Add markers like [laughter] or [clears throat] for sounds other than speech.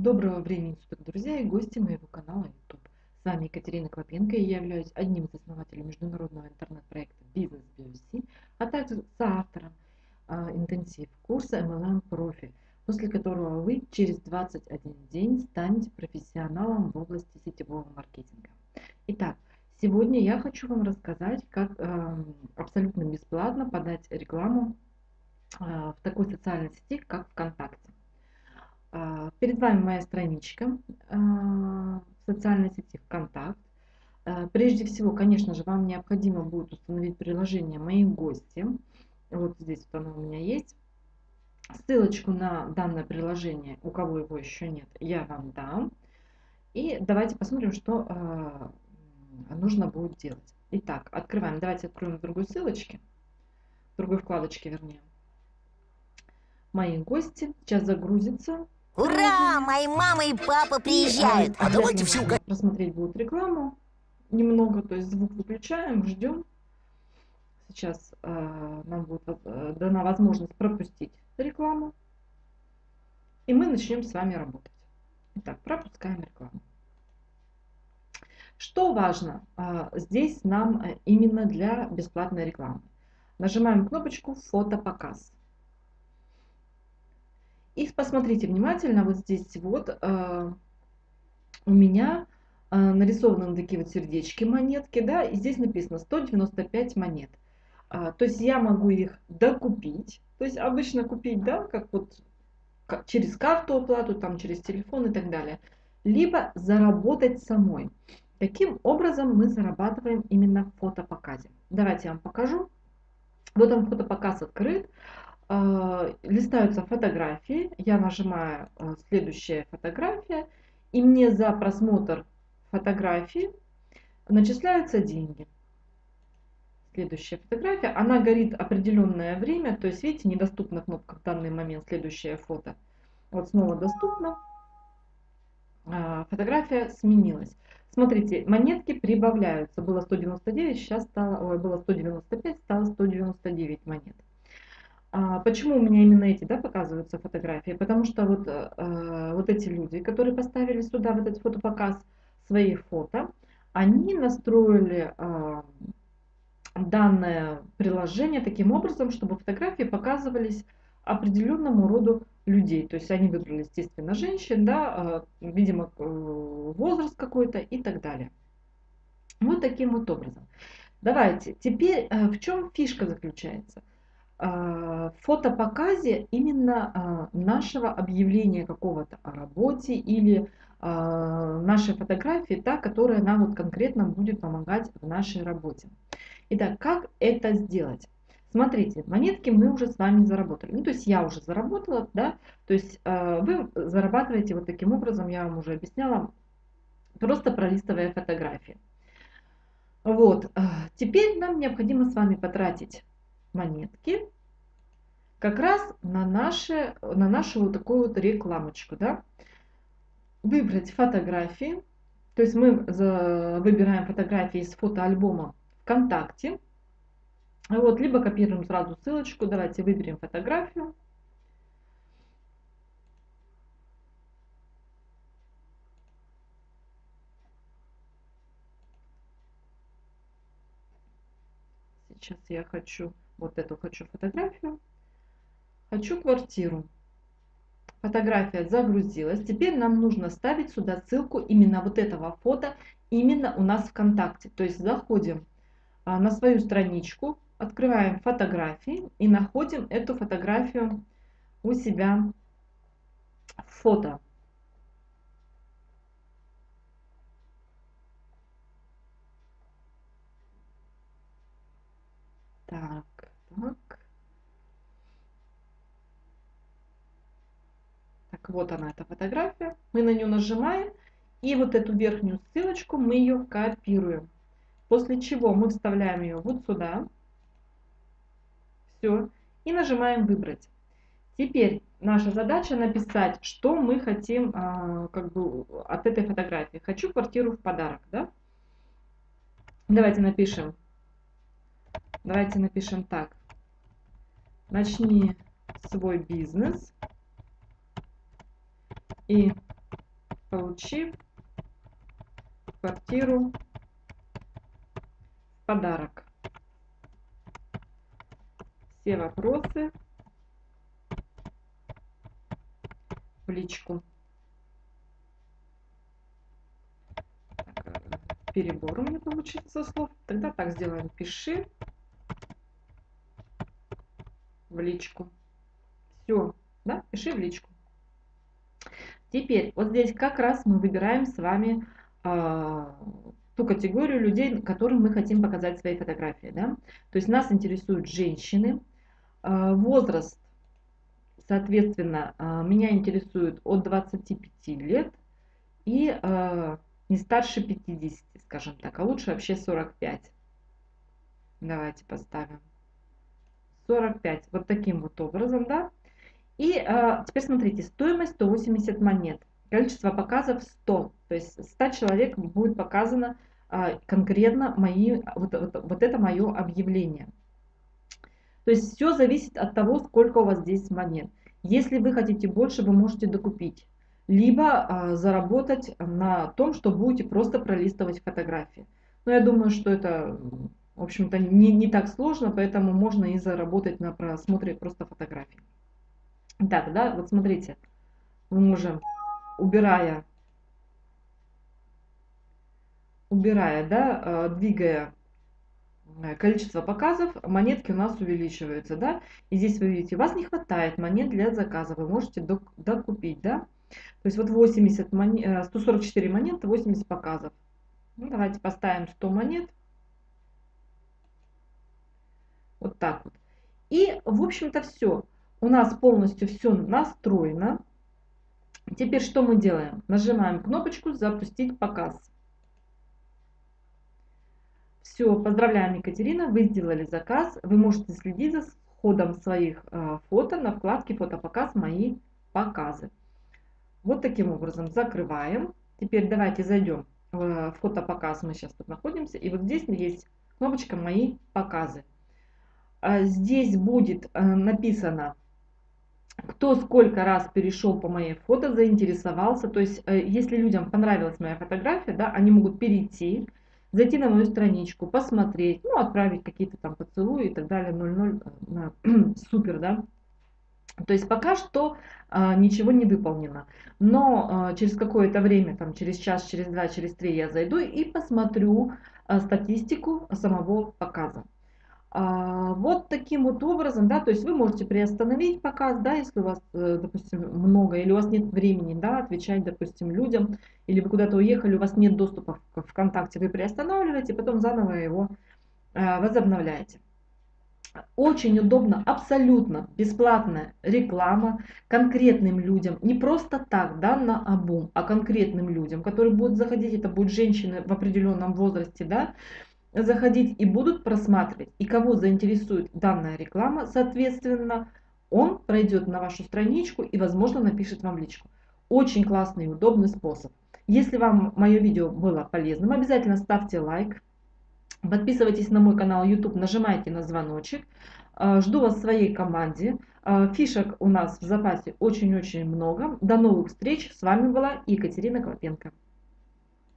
Доброго времени суток, друзья и гости моего канала YouTube. С вами Екатерина Клопенко и я являюсь одним из основателей международного интернет-проекта Business BVC, а также соавтором э, интенсив курса MLM Profi, после которого вы через 21 день станете профессионалом в области сетевого маркетинга. Итак, сегодня я хочу вам рассказать, как э, абсолютно бесплатно подать рекламу э, в такой социальной сети, как ВКонтакте. А, перед вами моя страничка а, в социальной сети ВКонтакт. А, прежде всего, конечно же, вам необходимо будет установить приложение «Мои гости». Вот здесь вот оно у меня есть. Ссылочку на данное приложение, у кого его еще нет, я вам дам. И давайте посмотрим, что нужно будет делать. Итак, открываем. Давайте откроем с другой ссылочки, в другой вкладочке, вернее. Мои гости. Сейчас загрузится. Ура! Мои мама и папа приезжают. А давайте все Посмотреть будут рекламу. Немного, то есть звук выключаем, ждем. Сейчас э, нам будет э, дана возможность пропустить рекламу. И мы начнем с вами работать. Итак, пропускаем рекламу. Что важно э, здесь нам э, именно для бесплатной рекламы? Нажимаем кнопочку «Фотопоказ». И посмотрите внимательно, вот здесь вот э, у меня э, нарисованы такие вот сердечки монетки, да, и здесь написано 195 монет. А, то есть я могу их докупить, то есть обычно купить, да, как вот как, через карту оплату, там через телефон и так далее, либо заработать самой. Таким образом мы зарабатываем именно в фотопоказе. Давайте я вам покажу. Вот он фотопоказ открыт. А, листаются фотографии, я нажимаю а, следующая фотография, и мне за просмотр фотографии начисляются деньги. Следующая фотография, она горит определенное время, то есть видите, недоступна кнопка в данный момент, следующее фото. Вот снова доступно. А, фотография сменилась. Смотрите, монетки прибавляются. Было 199, сейчас стало, ой, было 195, стало 199 монет. А почему у меня именно эти да, показываются фотографии? Потому что вот, э, вот эти люди, которые поставили сюда в этот фотопоказ свои фото, они настроили э, данное приложение таким образом, чтобы фотографии показывались определенному роду людей. То есть они выбрали, естественно, женщин, да, э, видимо, э, возраст какой-то и так далее. Вот таким вот образом. Давайте, теперь в чем фишка заключается? А, фотопоказе именно а, нашего объявления какого-то о работе или а, нашей фотографии, та, которая нам вот конкретно будет помогать в нашей работе. Итак, как это сделать? Смотрите, монетки мы уже с вами заработали. Ну, то есть я уже заработала, да, то есть вы зарабатываете вот таким образом, я вам уже объясняла, просто пролистывая фотографии. Вот, теперь нам необходимо с вами потратить монетки как раз на, наши, на нашу вот такую вот рекламочку. Да? Выбрать фотографии. То есть мы за, выбираем фотографии из фотоальбома ВКонтакте. Вот, либо копируем сразу ссылочку. Давайте выберем фотографию. Сейчас я хочу вот эту хочу фотографию. Хочу квартиру. Фотография загрузилась. Теперь нам нужно ставить сюда ссылку именно вот этого фото, именно у нас ВКонтакте. То есть заходим а, на свою страничку, открываем фотографии и находим эту фотографию у себя в фото. Так, так. Так, вот она, эта фотография. Мы на нее нажимаем. И вот эту верхнюю ссылочку мы ее копируем. После чего мы вставляем ее вот сюда. Все. И нажимаем «Выбрать». Теперь наша задача написать, что мы хотим а, как бы от этой фотографии. Хочу квартиру в подарок. Да? Давайте напишем Давайте напишем так. Начни свой бизнес и получи квартиру в подарок. Все вопросы в личку. Э, перебор у меня получится слов. Тогда так сделаем. Пиши в личку. Все, да, пиши в личку. Теперь, вот здесь как раз мы выбираем с вами э, ту категорию людей, которым мы хотим показать свои фотографии. Да? То есть нас интересуют женщины, э, возраст, соответственно, э, меня интересует от 25 лет и э, не старше 50, скажем так, а лучше вообще 45. Давайте поставим. 45. Вот таким вот образом, да. И а, теперь смотрите, стоимость 180 монет. Количество показов 100. То есть 100 человек будет показано а, конкретно мои, вот, вот, вот это мое объявление. То есть все зависит от того, сколько у вас здесь монет. Если вы хотите больше, вы можете докупить. Либо а, заработать на том, что будете просто пролистывать фотографии. Но я думаю, что это в общем-то, не, не так сложно, поэтому можно и заработать на просмотре просто фотографий. Так, да, вот смотрите, мы можем, убирая, убирая, да, э, двигая э, количество показов, монетки у нас увеличиваются, да, и здесь вы видите, у вас не хватает монет для заказа, вы можете докупить, да, то есть вот 80 монет, 144 монеты, 80 показов. Ну, давайте поставим 100 монет, так вот. И, в общем-то, все. У нас полностью все настроено. Теперь что мы делаем? Нажимаем кнопочку «Запустить показ». Все, поздравляем, Екатерина, вы сделали заказ. Вы можете следить за ходом своих э, фото на вкладке «Фотопоказ. Мои показы». Вот таким образом закрываем. Теперь давайте зайдем в фотопоказ, мы сейчас тут находимся. И вот здесь есть кнопочка «Мои показы». А, здесь будет э, написано, кто сколько раз перешел по моей фото, заинтересовался. То есть, э, если людям понравилась моя фотография, да, они могут перейти, зайти на мою страничку, посмотреть, ну, отправить какие-то там поцелуи и так далее, 0,0, э, [clears throat] супер, да. То есть пока что а, ничего не выполнено. Но а, через какое-то время, там через час, через два, через три я зайду и посмотрю а, статистику самого показа. А, вот таким вот образом, да, то есть вы можете приостановить показ, да, если у вас, э, допустим, много, или у вас нет времени, да, отвечать, допустим, людям, или вы куда-то уехали, у вас нет доступа в ВКонтакте, вы приостанавливаете, потом заново его а, возобновляете. Очень удобно, абсолютно бесплатная реклама конкретным людям, не просто так, да, на обум, а конкретным людям, которые будут заходить, это будут женщины в определенном возрасте, да, заходить и будут просматривать. И кого заинтересует данная реклама, соответственно, он пройдет на вашу страничку и, возможно, напишет вам личку. Очень классный и удобный способ. Если вам мое видео было полезным, обязательно ставьте лайк. Подписывайтесь на мой канал YouTube, нажимайте на звоночек. Э, жду вас в своей команде. Э, фишек у нас в запасе очень-очень много. До новых встреч. С вами была Екатерина Клопенко.